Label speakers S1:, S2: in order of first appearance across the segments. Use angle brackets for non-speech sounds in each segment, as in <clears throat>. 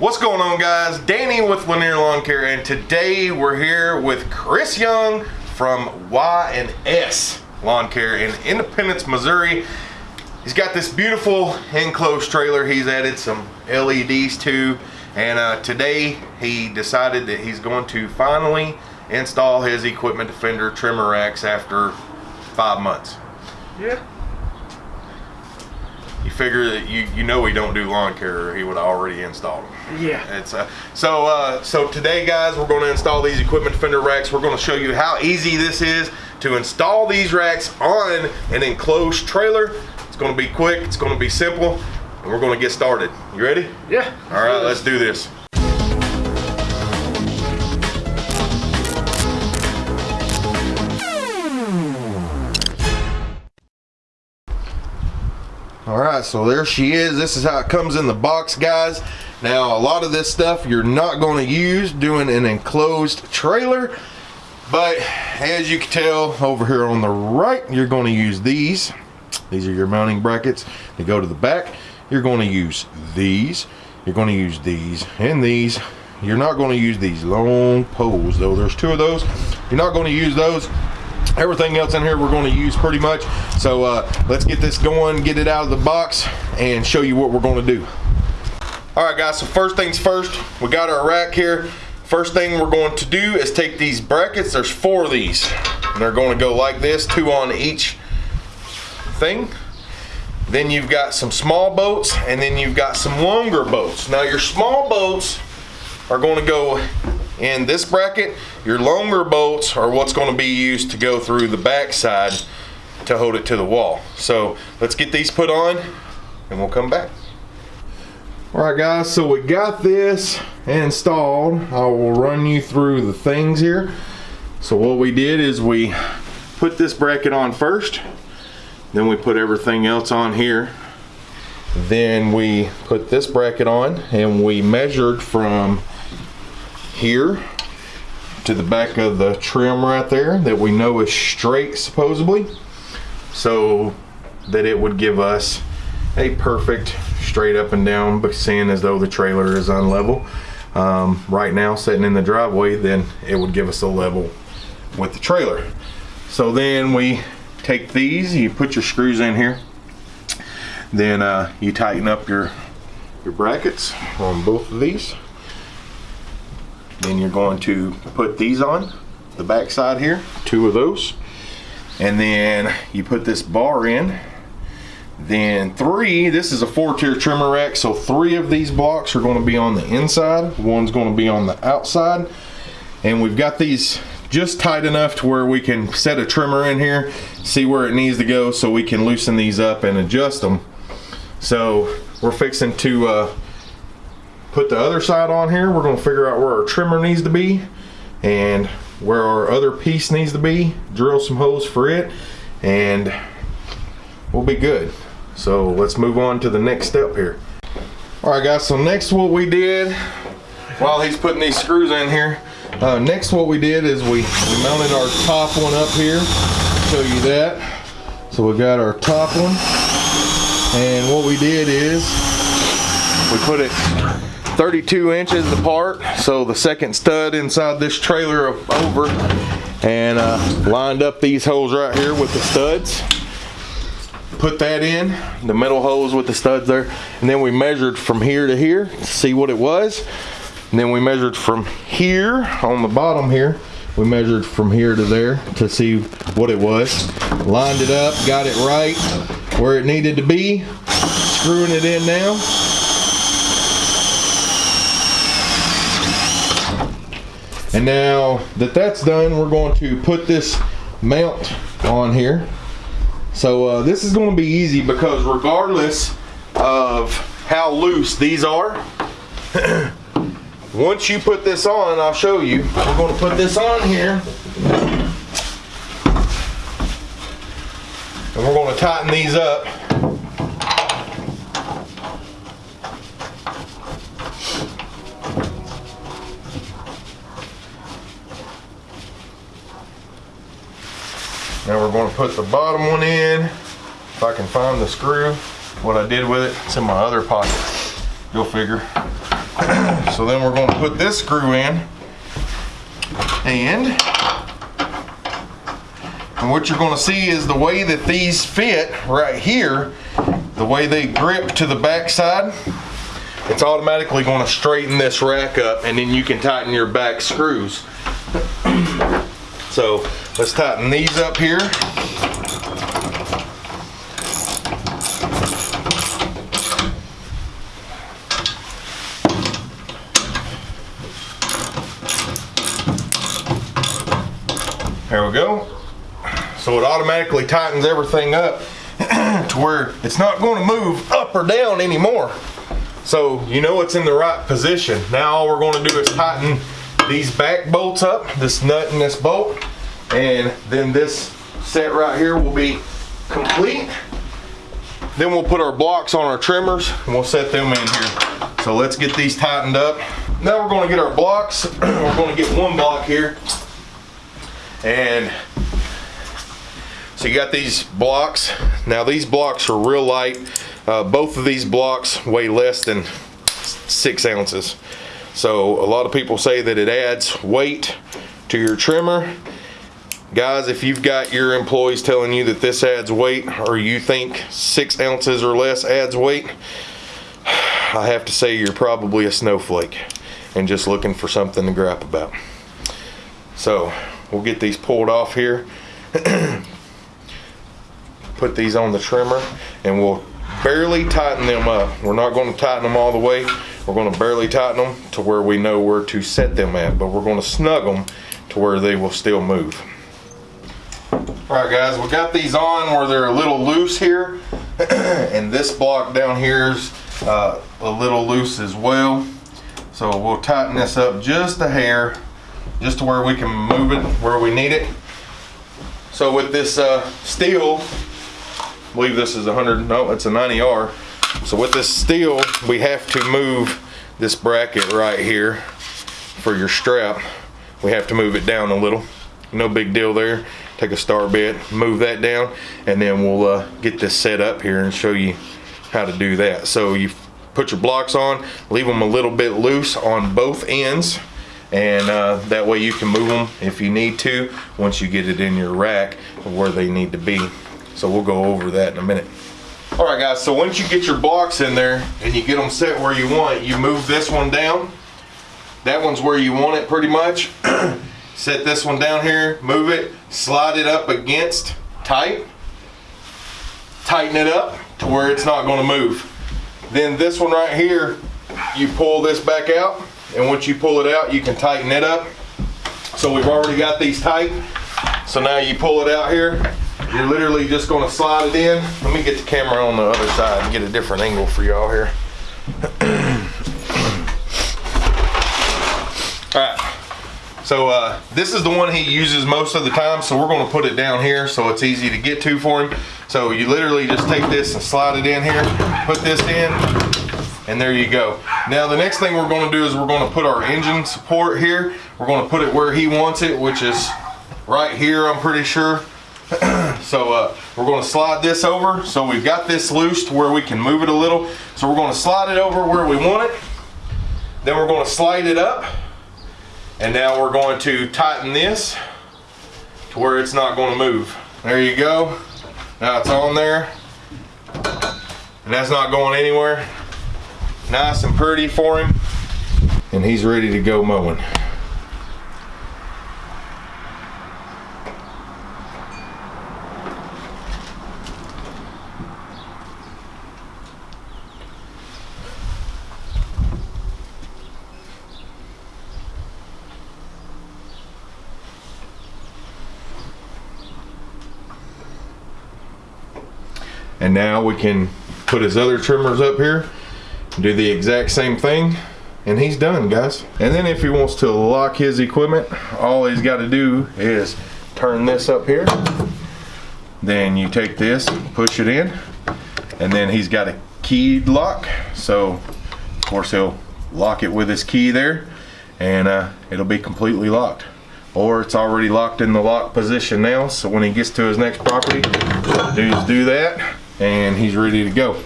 S1: What's going on guys? Danny with Lanier Lawn Care and today we're here with Chris Young from Y&S Lawn Care in Independence, Missouri. He's got this beautiful enclosed trailer he's added some LEDs to and uh, today he decided that he's going to finally install his Equipment Defender trimmer racks after five months.
S2: Yeah.
S1: You figure that you you know he don't do lawn care, or he would have already installed them.
S2: Yeah.
S1: It's uh, so uh, so today, guys, we're going to install these equipment defender racks. We're going to show you how easy this is to install these racks on an enclosed trailer. It's going to be quick. It's going to be simple, and we're going to get started. You ready?
S2: Yeah.
S1: All right, let's do this. So there she is. This is how it comes in the box, guys. Now, a lot of this stuff you're not going to use doing an enclosed trailer, but as you can tell over here on the right, you're going to use these. These are your mounting brackets. They go to the back. You're going to use these. You're going to use these and these. You're not going to use these long poles, though. There's two of those. You're not going to use those everything else in here we're going to use pretty much. So uh, let's get this going get it out of the box and show you what we're going to do. All right guys so first things first we got our rack here. First thing we're going to do is take these brackets. There's four of these. And they're going to go like this two on each thing. Then you've got some small boats and then you've got some longer boats now your small boats are going to go in this bracket. Your longer bolts are what's going to be used to go through the back side to hold it to the wall. So let's get these put on and we'll come back. All right guys, so we got this installed. I will run you through the things here. So what we did is we put this bracket on first, then we put everything else on here. Then we put this bracket on and we measured from here to the back of the trim right there that we know is straight supposedly so that it would give us a perfect straight up and down but seeing as though the trailer is unlevel um, right now sitting in the driveway then it would give us a level with the trailer. So then we take these you put your screws in here then uh, you tighten up your your brackets on both of these then you're going to put these on the back side here, two of those. And then you put this bar in. Then three, this is a four tier trimmer rack, so three of these blocks are gonna be on the inside, one's gonna be on the outside. And we've got these just tight enough to where we can set a trimmer in here, see where it needs to go so we can loosen these up and adjust them. So we're fixing to uh, put the other side on here. We're gonna figure out where our trimmer needs to be and where our other piece needs to be. Drill some holes for it and we'll be good. So let's move on to the next step here. All right guys, so next what we did, while he's putting these screws in here, uh, next what we did is we, we mounted our top one up here. Show you that. So we got our top one. And what we did is we put it 32 inches apart. So the second stud inside this trailer over. And uh, lined up these holes right here with the studs. Put that in the metal holes with the studs there. And then we measured from here to here to see what it was. And then we measured from here on the bottom here. We measured from here to there to see what it was. Lined it up got it right where it needed to be. Screwing it in now And now that that's done, we're going to put this mount on here. So uh, this is going to be easy because regardless of how loose these are, <clears throat> once you put this on, I'll show you. We're going to put this on here. And we're going to tighten these up. Now we're going to put the bottom one in. If I can find the screw, what I did with it, it's in my other pocket. Go figure. <clears throat> So then we're gonna put this screw in and and what you're gonna see is the way that these fit right here, the way they grip to the backside, it's automatically gonna straighten this rack up and then you can tighten your back screws. So let's tighten these up here. There we go. So it automatically tightens everything up <clears throat> to where it's not going to move up or down anymore. So you know it's in the right position. Now all we're going to do is tighten these back bolts up, this nut and this bolt, and then this set right here will be complete. Then we'll put our blocks on our trimmers and we'll set them in here. So let's get these tightened up. Now we're going to get our blocks. <clears throat> we're going to get one block here and so you got these blocks. Now these blocks are real light. Uh, both of these blocks weigh less than six ounces. So a lot of people say that it adds weight to your trimmer. Guys, if you've got your employees telling you that this adds weight or you think six ounces or less adds weight, I have to say you're probably a snowflake and just looking for something to gripe about. So We'll get these pulled off here. <clears throat> Put these on the trimmer and we'll barely tighten them up. We're not going to tighten them all the way. We're going to barely tighten them to where we know where to set them at, but we're going to snug them to where they will still move. All right guys, we got these on where they're a little loose here. <clears throat> and this block down here is uh, a little loose as well. So we'll tighten this up just a hair just to where we can move it where we need it. So with this uh, steel, I believe this is 100, no, it's a 90R. So with this steel, we have to move this bracket right here for your strap. We have to move it down a little. No big deal there. Take a star bit, move that down, and then we'll uh, get this set up here and show you how to do that. So you put your blocks on, leave them a little bit loose on both ends and uh, that way you can move them if you need to once you get it in your rack where they need to be. So we'll go over that in a minute. All right guys, so once you get your blocks in there and you get them set where you want, you move this one down. That one's where you want it pretty much. <clears throat> Set this one down here, move it, slide it up against tight. Tighten it up to where it's not gonna move. Then this one right here, you pull this back out and once you pull it out, you can tighten it up. So we've already got these tight. So now you pull it out here. You're literally just gonna slide it in. Let me get the camera on the other side and get a different angle for y'all here. <clears throat> All right. So uh, this is the one he uses most of the time, so we're gonna put it down here so it's easy to get to for him. So you literally just take this and slide it in here, put this in, and there you go. Now the next thing we're going to do is we're going to put our engine support here. We're going to put it where he wants it, which is right here, I'm pretty sure. <clears throat> so uh, we're going to slide this over. So we've got this loose to where we can move it a little. So we're going to slide it over where we want it. Then we're going to slide it up. And now we're going to tighten this to where it's not going to move. There you go. Now it's on there. And that's not going anywhere nice and pretty for him and he's ready to go mowing. And now we can put his other trimmers up here do the exact same thing and he's done guys. And then if he wants to lock his equipment all he's got to do is turn this up here. Then you take this push it in and then he's got a keyed lock. So of course he'll lock it with his key there and uh, it'll be completely locked. Or it's already locked in the lock position now so when he gets to his next property dudes do that and he's ready to go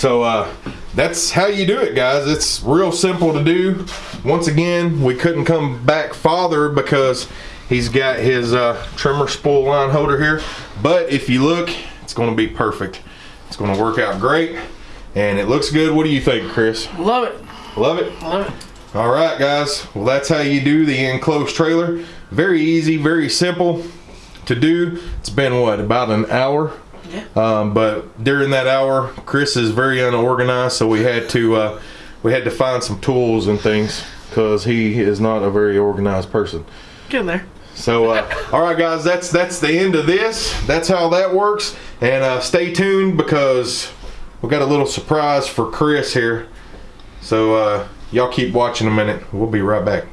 S1: so uh, that's how you do it, guys. It's real simple to do. Once again, we couldn't come back farther because he's got his uh, trimmer spool line holder here. But if you look, it's going to be perfect. It's going to work out great, and it looks good. What do you think, Chris?
S2: Love it.
S1: Love it.
S2: Love it.
S1: All right, guys. Well, that's how you do the enclosed trailer. Very easy, very simple to do. It's been what about an hour?
S2: Yeah.
S1: Um, but during that hour, Chris is very unorganized, so we had to uh, we had to find some tools and things because he is not a very organized person.
S2: Get in there.
S1: So, uh, <laughs> all right, guys, that's that's the end of this. That's how that works. And uh, stay tuned because we got a little surprise for Chris here. So uh, y'all keep watching a minute. We'll be right back.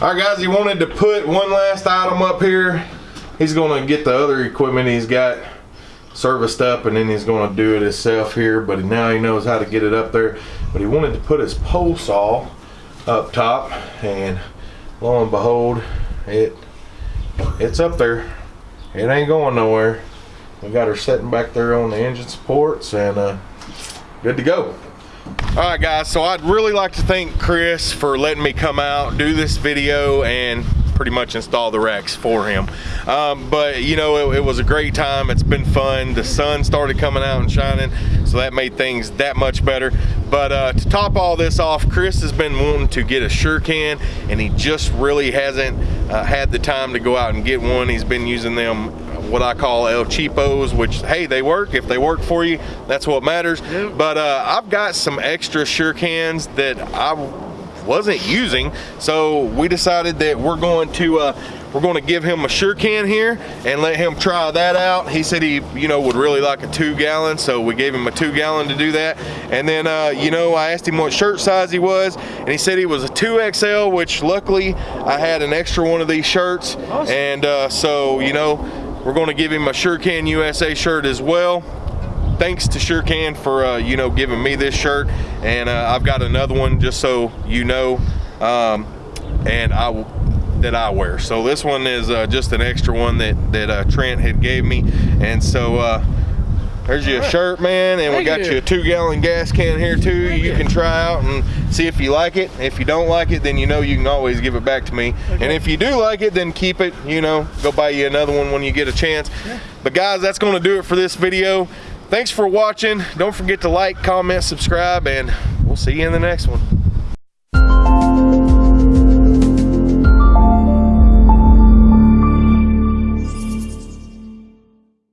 S1: All right, guys, he wanted to put one last item up here. He's gonna get the other equipment he's got serviced up and then he's gonna do it himself here, but now he knows how to get it up there. But he wanted to put his pole saw up top and lo and behold, it it's up there. It ain't going nowhere. We got her sitting back there on the engine supports and uh, good to go. All right, guys, so I'd really like to thank Chris for letting me come out, do this video, and pretty much install the racks for him. Um, but, you know, it, it, was a great time. It's been fun. The sun started coming out and shining, so that made things that much better. But uh, to top all this off, Chris has been wanting to get a SureCan, and he just really hasn't uh, had the time to go out and get one. He's been using them what I call El Cheapos, which, hey, they work. If they work for you, that's what matters. Yep. But uh, I've got some extra SureCans that I wasn't using. So we decided that we're going to uh, we're going to give him a SureCan here and let him try that out. He said he, you know, would really like a two gallon, so we gave him a two gallon to do that. And then, uh, you know, I asked him what shirt size he was, and he said he was a 2XL, which luckily I had an extra one of these shirts. Awesome. And uh, so, you know, we're going to give him a SureCan USA shirt as well thanks to SureCan for uh, you know giving me this shirt and uh, I've got another one just so you know um, and I that I wear so this one is uh, just an extra one that that uh, Trent had gave me and so uh, there's your right. shirt, man, and Thank we got you. you. a two-gallon gas can here too. Thank you, you can try out and see if you like it. If you don't like it, then you know you can always give it back to me. Okay. And if you do like it, then keep it. You know, go buy you another one when you get a chance. Yeah. But guys, that's going to do it for this video. Thanks for watching. Don't forget to like, comment, subscribe, and we'll see you in the next one.